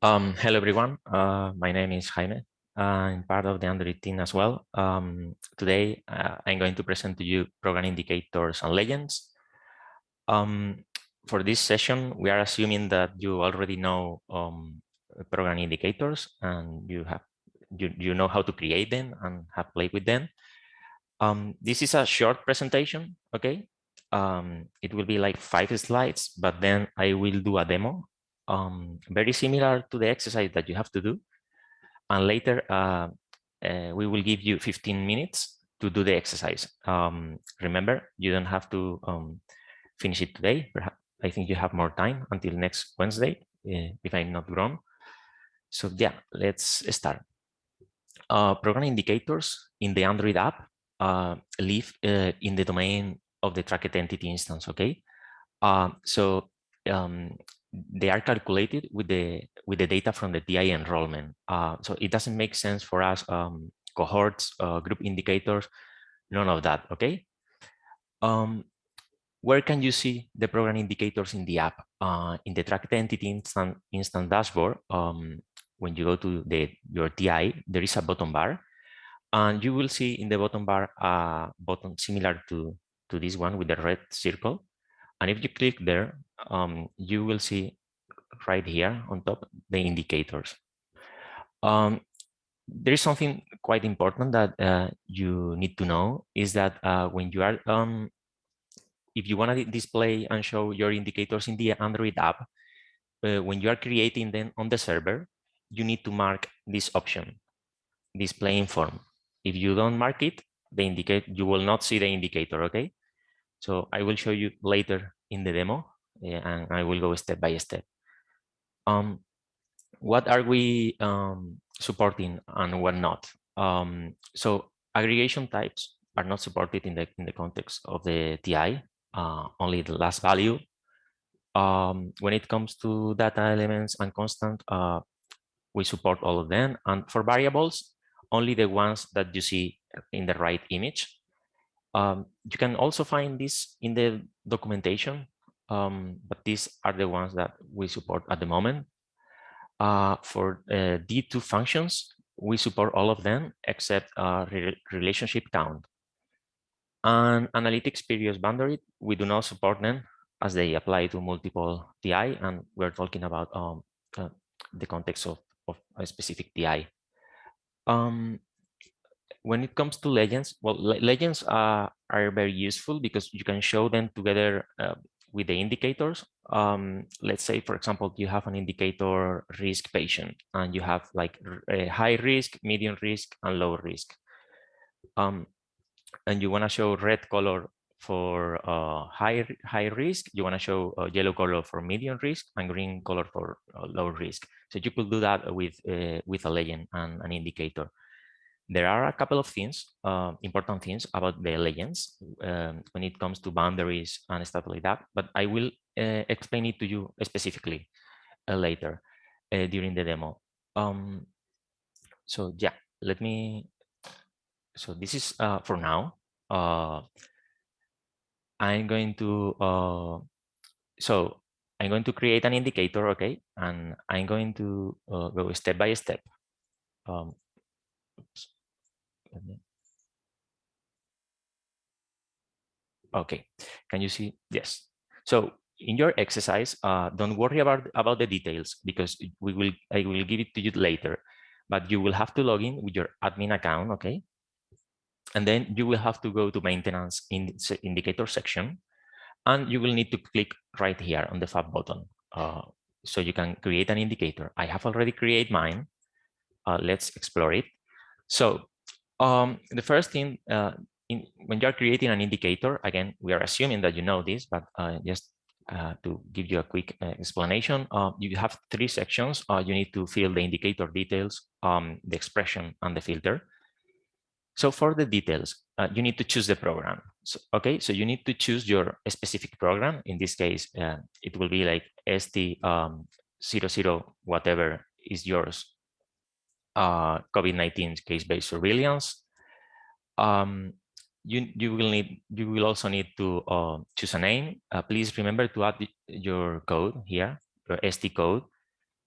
Um, hello, everyone. Uh, my name is Jaime. I'm part of the Android team as well. Um, today, uh, I'm going to present to you program indicators and legends. Um, for this session, we are assuming that you already know um, program indicators and you have you, you know how to create them and have played with them. Um, this is a short presentation, okay? Um, it will be like five slides, but then I will do a demo um, very similar to the exercise that you have to do. And later, uh, uh, we will give you 15 minutes to do the exercise. Um, remember, you don't have to um, finish it today. I think you have more time until next Wednesday, uh, if I'm not wrong. So yeah, let's start. Uh, program indicators in the Android app uh, live uh, in the domain of the tracked entity instance, okay? so um, they are calculated with the with the data from the TI enrollment. Uh, so it doesn't make sense for us um, cohorts, uh, group indicators, none of that. Okay. Um, where can you see the program indicators in the app? Uh, in the tracked entity instant, instant dashboard, um, when you go to the your TI, there is a bottom bar, and you will see in the bottom bar a button similar to to this one with the red circle. And if you click there, um, you will see right here on top the indicators. Um, there is something quite important that uh, you need to know is that uh, when you are, um, if you want to display and show your indicators in the Android app, uh, when you are creating them on the server, you need to mark this option, display in form. If you don't mark it, the indicate you will not see the indicator, okay? So I will show you later in the demo and I will go step by step. Um, what are we um, supporting and what not? Um, so aggregation types are not supported in the in the context of the TI, uh, only the last value. Um, when it comes to data elements and constant, uh, we support all of them. And for variables, only the ones that you see in the right image. Um, you can also find this in the documentation, um, but these are the ones that we support at the moment. Uh, for uh, D2 functions, we support all of them except uh, re relationship count. And analytics periods boundary, we do not support them as they apply to multiple TI, and we're talking about um, uh, the context of, of a specific TI. Um, when it comes to legends, well, legends are, are very useful because you can show them together uh, with the indicators. Um, let's say, for example, you have an indicator risk patient and you have like high risk, medium risk, and low risk. Um, and you want to show red color for uh, high high risk, you want to show uh, yellow color for medium risk and green color for uh, low risk. So you could do that with uh, with a legend and an indicator. There are a couple of things, uh, important things about the legends um, when it comes to boundaries and stuff like that, but I will uh, explain it to you specifically uh, later uh, during the demo. Um, so yeah, let me, so this is uh, for now. Uh, I'm going to, so I'm going to create an indicator, okay? And I'm going to go step by step. Um, oops. Okay, can you see? Yes. So in your exercise, uh, don't worry about, about the details because we will I will give it to you later, but you will have to log in with your admin account, okay? And then you will have to go to maintenance in indicator section and you will need to click right here on the fab button. Uh, so you can create an indicator. I have already created mine. Uh, let's explore it. So um, the first thing, uh, in, when you're creating an indicator, again, we are assuming that you know this, but uh, just uh, to give you a quick uh, explanation, uh, you have three sections. Uh, you need to fill the indicator details, um, the expression, and the filter. So for the details, you need to choose the program. So, okay, so you need to choose your specific program. In this case, it will be like ST um, 00 whatever is yours uh, COVID-19 case-based surveillance. Um, you, you will need you will also need to uh, choose a name. Uh, please remember to add your code here, your ST code.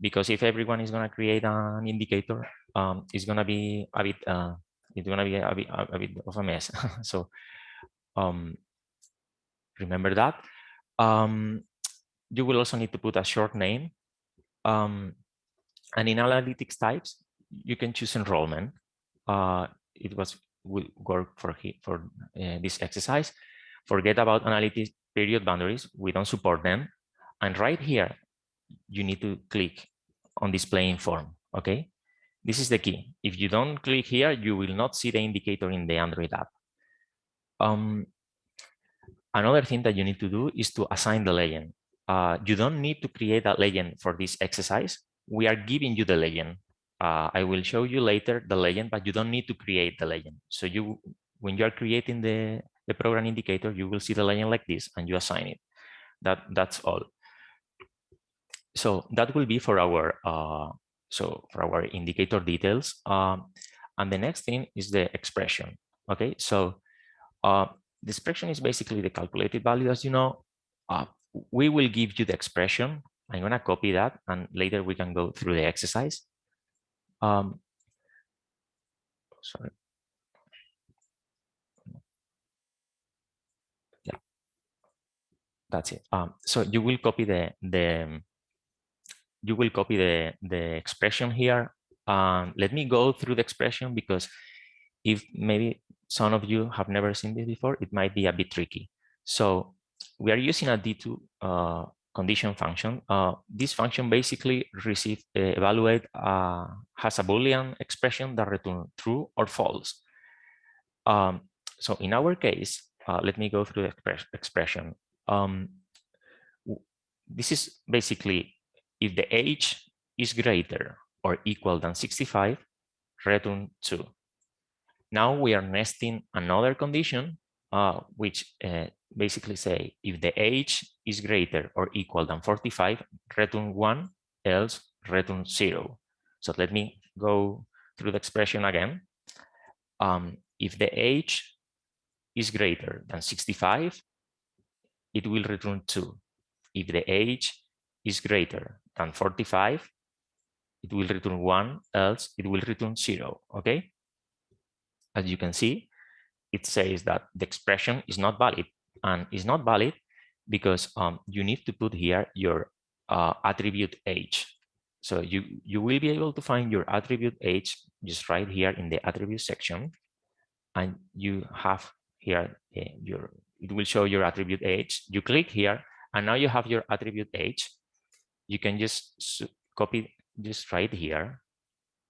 because if everyone is going to create an indicator, um, it's going to be a bit, uh, it's going to be a bit, a, bit of a mess. so um, remember that. Um, you will also need to put a short name. Um, and in analytics types, you can choose enrollment. Uh, it was will work for for uh, this exercise. Forget about analytics period boundaries. We don't support them. And right here, you need to click on display in form. Okay, this is the key. If you don't click here, you will not see the indicator in the Android app. Um, another thing that you need to do is to assign the legend. Uh, you don't need to create a legend for this exercise. We are giving you the legend. Uh, I will show you later the legend, but you don't need to create the legend. So you, when you are creating the, the program indicator, you will see the legend like this and you assign it. That, that's all so that will be for our uh, so for our indicator details. Um, and the next thing is the expression. Okay, so uh, the expression is basically the calculated value, as you know. Uh, we will give you the expression. I'm going to copy that, and later we can go through the exercise. Um, sorry. Yeah, that's it. Um, so you will copy the the you will copy the, the expression here. Um, let me go through the expression because if maybe some of you have never seen this before, it might be a bit tricky. So we are using a D2 uh, condition function. Uh, this function basically receive uh, evaluate uh, has a boolean expression that return true or false. Um, so in our case, uh, let me go through the express expression. Um, this is basically if the age is greater or equal than 65, return 2. Now we are nesting another condition, uh, which uh, basically say if the age is greater or equal than 45, return 1, else return 0. So let me go through the expression again. Um, if the age is greater than 65, it will return 2. If the age is greater than 45, it will return one, else it will return zero, okay? As you can see, it says that the expression is not valid and is not valid because um, you need to put here your uh, attribute age. So you, you will be able to find your attribute age just right here in the attribute section. And you have here uh, your, it will show your attribute age. You click here and now you have your attribute age you can just copy this right here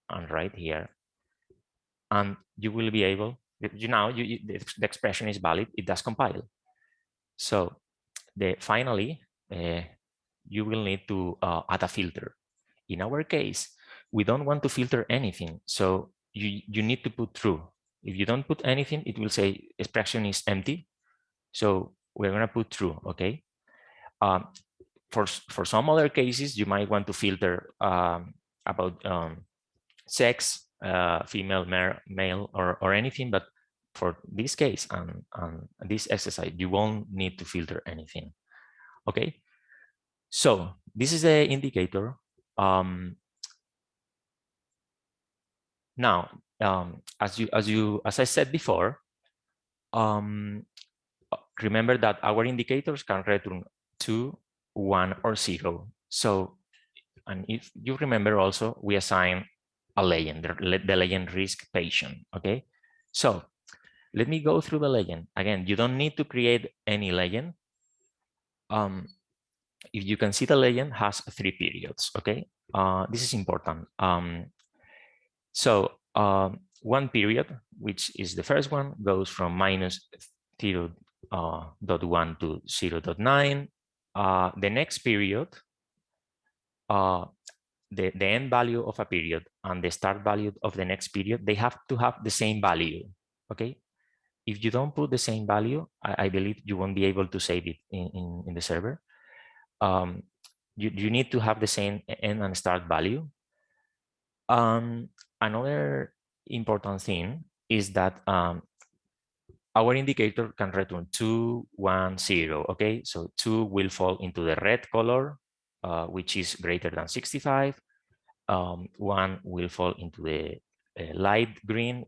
and right here and you will be able you know you, the, expression is valid it does compile. So the finally uh, you will need to uh, add a filter. In our case we don't want to filter anything so you you need to put true if you don't put anything it will say expression is empty so we're going to put true okay? Um, for, for some other cases, you might want to filter um, about um, sex, uh, female, male, or, or anything, but for this case and, and this exercise, you won't need to filter anything. Okay, so this is the indicator. Um, now, um, as you as you as I said before, um, remember that our indicators can return two one or zero. So, and if you remember also, we assign a legend, the legend risk patient, okay? So let me go through the legend. Again, you don't need to create any legend. Um, if you can see the legend has three periods, okay? Uh, this is important. Um, so um, one period, which is the first one, goes from minus 0 uh, dot 1 to 0 dot 9 uh, the next period, uh, the, the end value of a period and the start value of the next period, they have to have the same value, okay? If you don't put the same value, I, I believe you won't be able to save it in, in, in the server. Um, you, you need to have the same end and start value. Um, another important thing is that um, our indicator can return 2, 1, 0, okay? So 2 will fall into the red color, uh, which is greater than 65. Um, one will fall into the uh, light green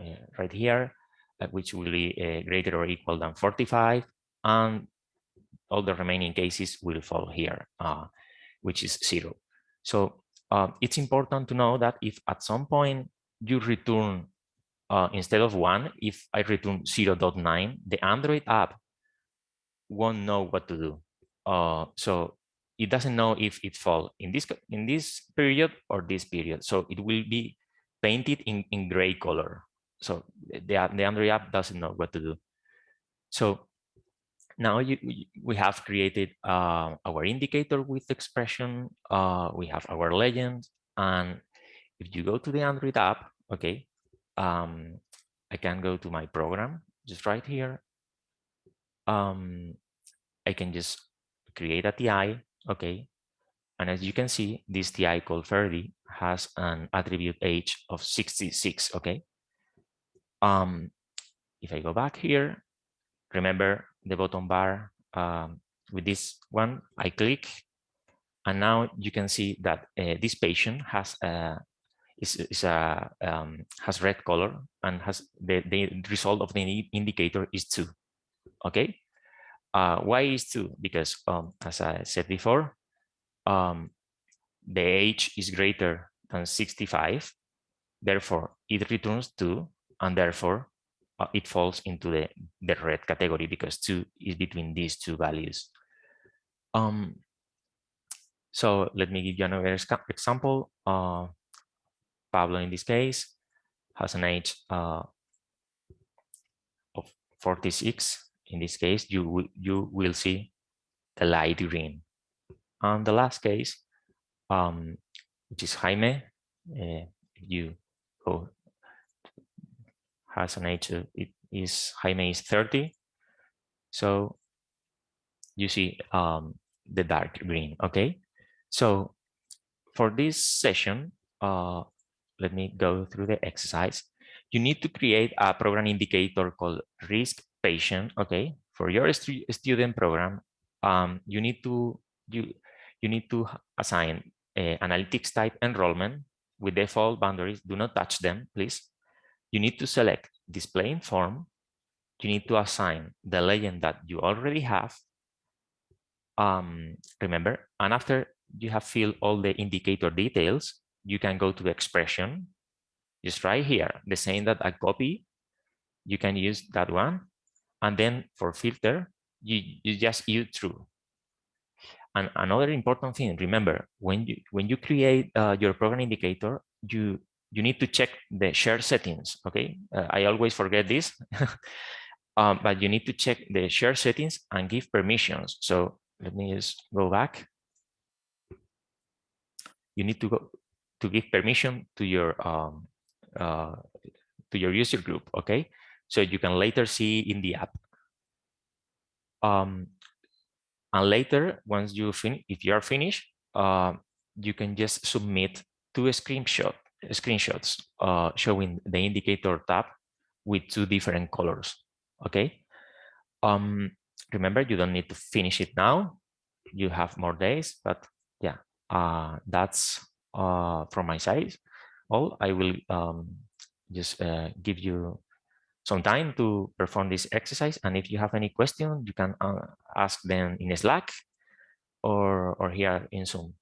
uh, right here, which will be uh, greater or equal than 45. And all the remaining cases will fall here, uh, which is zero. So uh, it's important to know that if at some point you return, uh, instead of one, if I return 0.9, the Android app won't know what to do. Uh, so it doesn't know if it fall in this in this period or this period. So it will be painted in, in gray color. So the, the Android app doesn't know what to do. So now you, we have created uh, our indicator with expression. Uh, we have our legend. And if you go to the Android app, okay, um, I can go to my program just right here. Um, I can just create a TI, okay. And as you can see, this TI called Ferdi has an attribute age of 66, okay. Um, if I go back here, remember the bottom bar um, with this one, I click, and now you can see that uh, this patient has a is, is a um, has red color and has the, the result of the indicator is two. Okay, uh, why is two? Because um, as I said before, um, the age is greater than 65, therefore it returns two, and therefore uh, it falls into the, the red category because two is between these two values. Um, so let me give you another example. Uh, Pablo, in this case, has an age uh, of 46. In this case, you, you will see the light green. And the last case, um, which is Jaime, uh, you go has an age it is Jaime is 30. So you see um, the dark green, okay? So for this session, uh, let me go through the exercise. You need to create a program indicator called risk patient, okay? For your stu student program, um, you need to you you need to assign a analytics type enrollment with default boundaries. Do not touch them, please you need to select display in form. You need to assign the legend that you already have. Um, remember, and after you have filled all the indicator details, you can go to expression. Just right here, the same that I copy, you can use that one. And then for filter, you, you just use true. And another important thing, remember, when you when you create uh, your program indicator, you you need to check the share settings, okay? Uh, I always forget this, um, but you need to check the share settings and give permissions. So let me just go back. You need to go to give permission to your um, uh, to your user group, okay? So you can later see in the app. Um, and later, once you finish, if you are finished, uh, you can just submit to a screenshot screenshots uh, showing the indicator tab with two different colors. Okay. Um, remember, you don't need to finish it now. You have more days, but yeah, uh, that's uh, from my side. All I will um, just uh, give you some time to perform this exercise. And if you have any question, you can uh, ask them in Slack or, or here in Zoom.